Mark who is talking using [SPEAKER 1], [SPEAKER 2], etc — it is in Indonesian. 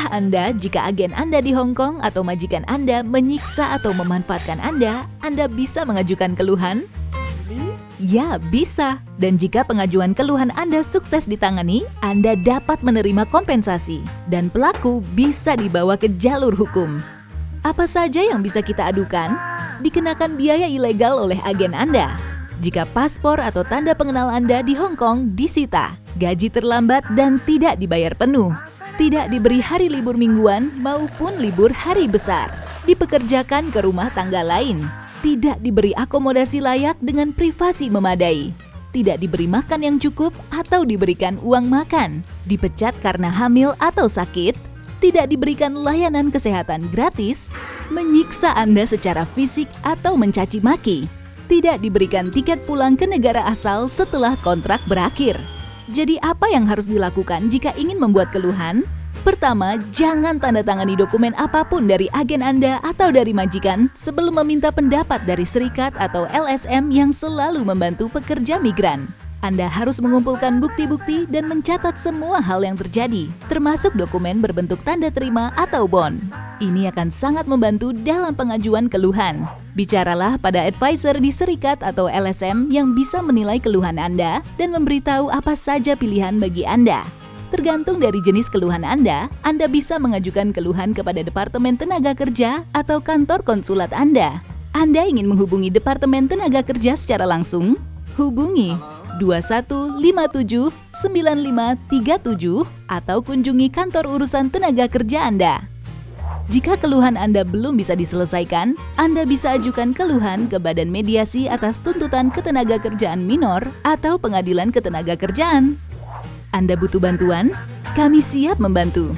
[SPEAKER 1] Tahukah Anda jika agen Anda di Hong Kong atau majikan Anda menyiksa atau memanfaatkan Anda, Anda bisa mengajukan keluhan? Ya, bisa. Dan jika pengajuan keluhan Anda sukses ditangani, Anda dapat menerima kompensasi dan pelaku bisa dibawa ke jalur hukum. Apa saja yang bisa kita adukan? Dikenakan biaya ilegal oleh agen Anda. Jika paspor atau tanda pengenal Anda di Hong Kong disita, gaji terlambat dan tidak dibayar penuh, tidak diberi hari libur mingguan maupun libur hari besar, dipekerjakan ke rumah tangga lain, tidak diberi akomodasi layak dengan privasi memadai, tidak diberi makan yang cukup atau diberikan uang makan, dipecat karena hamil atau sakit, tidak diberikan layanan kesehatan gratis, menyiksa Anda secara fisik atau mencaci maki, tidak diberikan tiket pulang ke negara asal setelah kontrak berakhir. Jadi apa yang harus dilakukan jika ingin membuat keluhan? Pertama, jangan tanda tangani dokumen apa pun dari agen Anda atau dari majikan sebelum meminta pendapat dari serikat atau LSM yang selalu membantu pekerja migran. Anda harus mengumpulkan bukti-bukti dan mencatat semua hal yang terjadi, termasuk dokumen berbentuk tanda terima atau bond. Ini akan sangat membantu dalam pengajuan keluhan. Bicaralah pada advisor di serikat atau LSM yang bisa menilai keluhan Anda dan memberitahu apa saja pilihan bagi Anda. Tergantung dari jenis keluhan Anda, Anda bisa mengajukan keluhan kepada Departemen Tenaga Kerja atau kantor konsulat Anda. Anda ingin menghubungi Departemen Tenaga Kerja secara langsung? Hubungi 21579537 atau kunjungi kantor urusan tenaga kerja Anda. Jika keluhan Anda belum bisa diselesaikan, Anda bisa ajukan keluhan ke Badan Mediasi atas tuntutan ketenaga kerjaan minor atau Pengadilan Ketenaga Kerjaan. Anda butuh bantuan? Kami siap membantu.